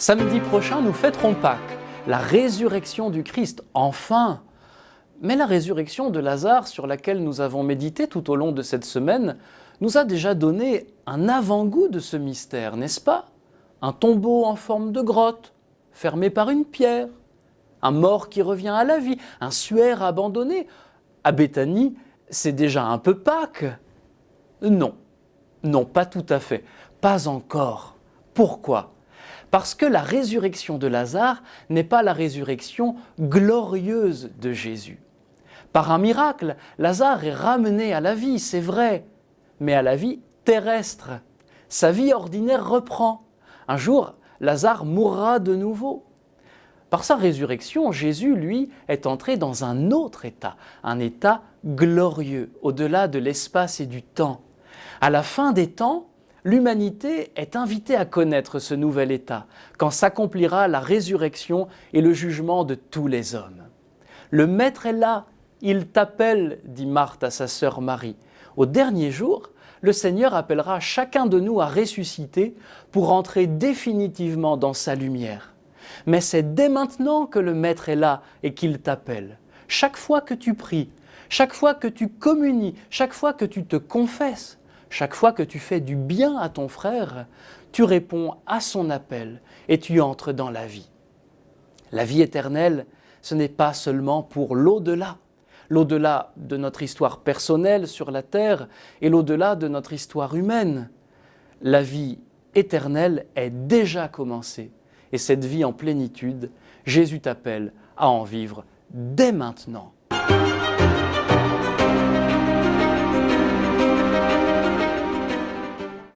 Samedi prochain, nous fêterons Pâques, la résurrection du Christ, enfin. Mais la résurrection de Lazare, sur laquelle nous avons médité tout au long de cette semaine, nous a déjà donné un avant-goût de ce mystère, n'est-ce pas? Un tombeau en forme de grotte, fermé par une pierre, un mort qui revient à la vie, un suaire abandonné. À Béthanie, c'est déjà un peu Pâques. Non, non, pas tout à fait, pas encore. Pourquoi? Parce que la résurrection de Lazare n'est pas la résurrection glorieuse de Jésus. Par un miracle, Lazare est ramené à la vie, c'est vrai, mais à la vie terrestre. Sa vie ordinaire reprend. Un jour, Lazare mourra de nouveau. Par sa résurrection, Jésus, lui, est entré dans un autre état, un état glorieux, au-delà de l'espace et du temps. À la fin des temps, l'humanité est invitée à connaître ce nouvel état, quand s'accomplira la résurrection et le jugement de tous les hommes. Le Maître est là, il t'appelle, dit Marthe à sa sœur Marie. Au dernier jour, le Seigneur appellera chacun de nous à ressusciter pour entrer définitivement dans sa lumière. Mais c'est dès maintenant que le Maître est là et qu'il t'appelle. Chaque fois que tu pries, chaque fois que tu communies, chaque fois que tu te confesses, chaque fois que tu fais du bien à ton frère, tu réponds à son appel et tu entres dans la vie. La vie éternelle, ce n'est pas seulement pour l'au-delà, l'au-delà de notre histoire personnelle sur la terre et l'au-delà de notre histoire humaine. La vie éternelle est déjà commencée et cette vie en plénitude, Jésus t'appelle à en vivre dès maintenant.